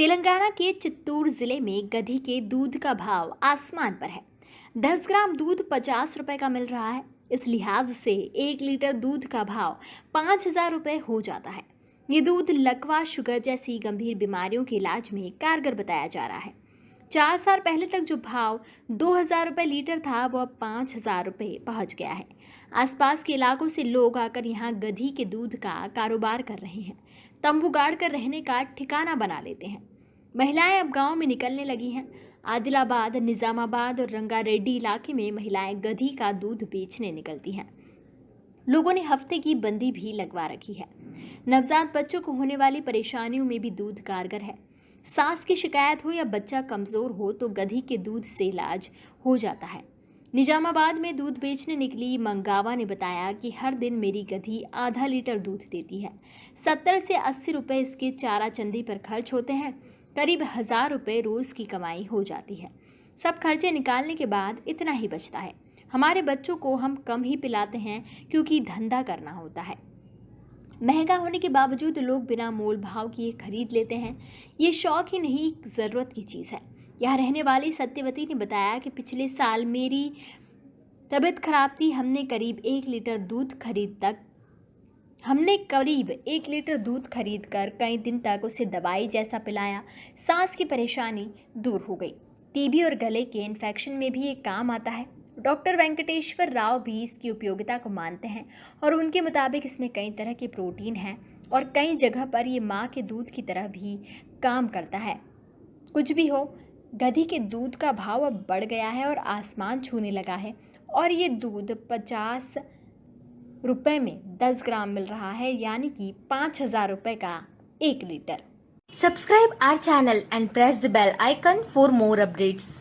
तेलंगाना के चित्तूर ज़िले में गधी के दूध का भाव आसमान पर है। दस ग्राम दूध पचास रुपए का मिल रहा है। इस लिहाज से एक लीटर दूध का भाव पाँच हज़ार रुपये हो जाता है। ये दूध लकवा शुगर जैसी गंभीर बीमारियों के इलाज में कारगर बताया जा रहा है। चार साल पहले तक जो भाव दो हज़ार रुपये लीटर था वो अब पाँच हज़ार रुपये पहुँच गया है। आसपास के इलाकों से लोग आकर यहाँ गधी के दूध का कारोबार कर रहे हैं। तंबू गाड़ कर रहने का ठिकाना बना लेते हैं। महिलाएँ अब गाँव में निकलने लगी हैं। आदिलाबाद, निज़ामाबाद और रंगारेड्डी इलाके में महिलाएँ गधी का दूध बेचने निकलती हैं। लोगों ने हफ़्ते की बंदी भी लगवा रखी है। नवजात बच्चों को होने वाली परेशानियों में भी दूध कारगर है। सांस की शिकायत हो या बच्चा कमज़ोर हो तो गधी के दूध से इलाज हो जाता है। निजामाबाद में दूध बेचने निकली मंगावा ने बताया कि हर दिन मेरी गधी आधा लीटर दूध देती है। सत्तर से अस्सी रुपये इसके चारा चंदी पर खर्च होते हैं। करीब हज़ार रुपये रोज़ की कमाई हो जाती है। सब खर्चे निकालने के बाद इतना ही बचता है। हमारे बच्चों को हम कम ही पिलाते हैं क्योंकि धंधा करना होता है। महँगा होने के बावजूद लोग बिना मोल भाव किए खरीद लेते हैं। ये शौक ही नहीं, ज़रूरत की चीज़ है। यहाँ रहने वाली सत्यवती ने बताया कि पिछले साल मेरी तबीयत खराब थी। हमने करीब एक लीटर दूध खरीद तक हमने करीब एक लीटर दूध खरीद कर कई दिन तक उसे दवाई जैसा पिलाया। सांस की परेशानी दूर हो गई। टीबी और गले के इन्फेक्शन में भी ये काम आता है। डॉक्टर वेंकटेश्वर राव भी इसकी उपयोगिता को मानते हैं और उनके मुताबिक इसमें कई तरह के प्रोटीन हैं और कई जगह पर ये माँ के दूध की तरह भी काम करता है। कुछ भी हो, गधी के दूध का भाव अब बढ़ गया है और आसमान छूने लगा है और ये दूध पचास रुपए में 10 ग्राम मिल रहा है, यानी कि पाँच हज़ार रूपए का एक litre. Subscribe our channel and press the bell icon for more updates.